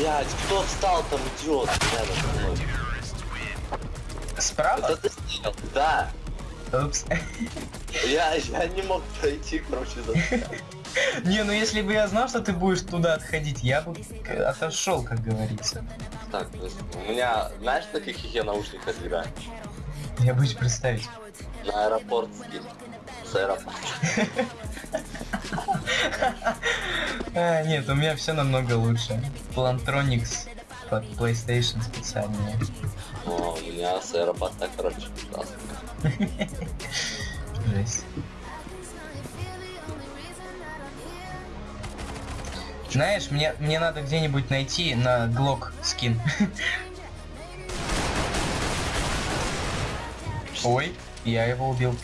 Блять, кто встал там, идиот, рядом? Справа? Это ты сделал? Да. Упс. Я, я не мог пройти, короче, за Не, ну если бы я знал, что ты будешь туда отходить, я бы отошел, как говорится. Так, у меня, знаешь, на каких я наушниках играю? Я боюсь представить. На аэропортских. С аэропорта. А, нет, у меня все намного лучше. Plantronics под PlayStation специальные. О, у меня с аэропорта, короче, ужасно. Жесть. Знаешь, мне, мне надо где-нибудь найти на Glock скин. Ой, я его убил.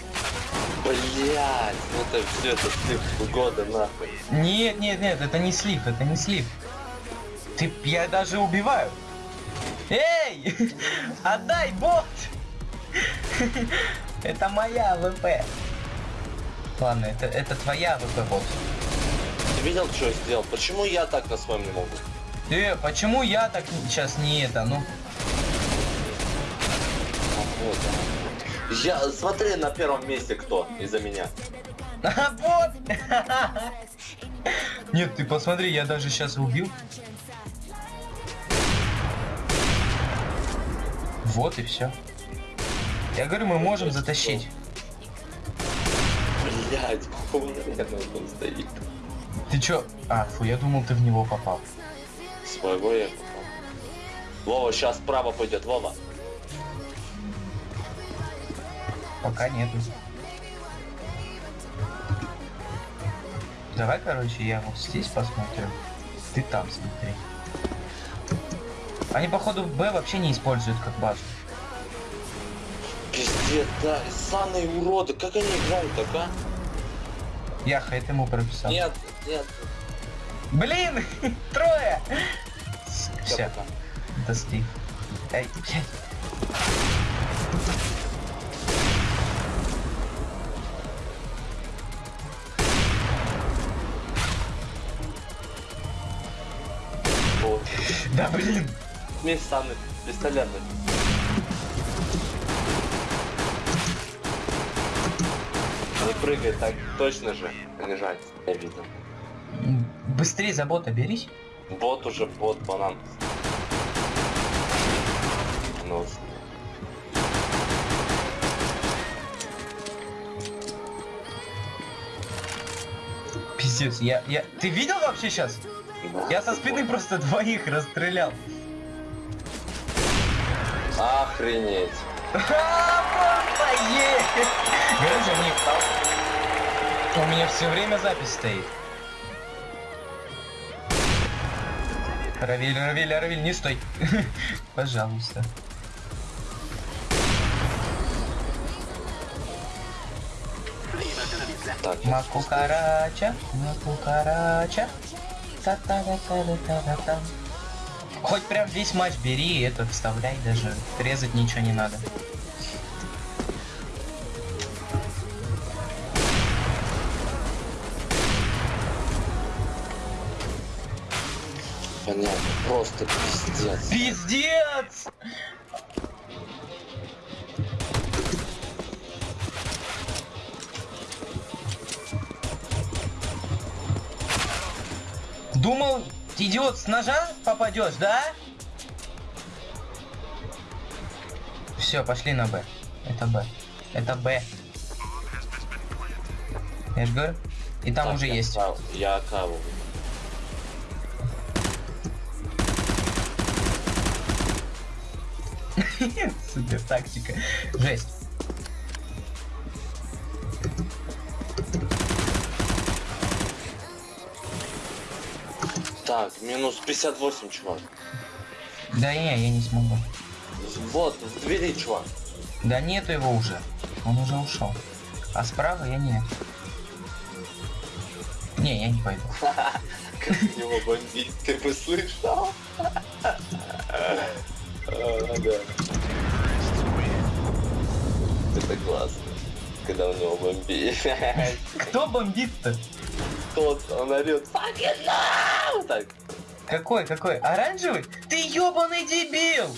Блять, ну это все, это слив года нахуй. Нет, нет, нет, это не слив, это не слив. Ты, я даже убиваю. Эй! Отдай бот! Это моя ВП. Ладно, это, это твоя ВП бот. Ты видел, что я сделал? Почему я так на своем не могу? Э, почему я так сейчас не это, ну? А, вот, да. Я, смотри, на первом месте кто из-за меня. А, бот! Нет, ты посмотри, я даже сейчас убил. Вот и все. Я говорю, мы можем затащить. Блять, он стоит? Ты чё? А, фу, я думал, ты в него попал. Своего я попал. Вова, сейчас справа пойдет, Вова. Пока нету. Давай, короче, я вот здесь посмотрю. Ты там смотри. Они, походу, Б вообще не используют как базу. Пиздец, да, ссаные уроды, как они играют так, а? Яха, это ему прописал. Нет, нет. Блин, трое! Все, это Стив. Эй, блядь. Да блин! Мне ссаные пистолеты. Не прыгай так точно же, лежать, я видел. Быстрее за бота берись. Бот уже, бот, банан. Ну, Пиздец, я, я... Ты видел вообще сейчас? Я со спины просто двоих расстрелял. Охренеть. Гаража, Ник, у меня все время запись стоит. Равиль, Равиль, Равиль, не стой. Пожалуйста. Так, Маку карача, Хоть прям весь матч бери и это вставляй даже. Резать ничего не надо. понятно, просто пиздец. Пиздец! Думал, идиот, с ножа попадешь, да? Все, пошли на Б. Это Б. Это Б. Я же говорю. И там Так, уже я есть. кав- Я каву. Супер тактика. Жесть. Так, минус 58, чувак. Да не, я не смогу. Вот, в двери, чувак. Да нету его уже. Он уже ушел. А справа я нет. Не, я не пойду. Как его бомбить, ты бы слышал? А. Это классно, когда у него бомбит. Кто бомбит-то? Тот, он орет, fucking no! Так, Какой, какой? Оранжевый? Ты ебаный дебил!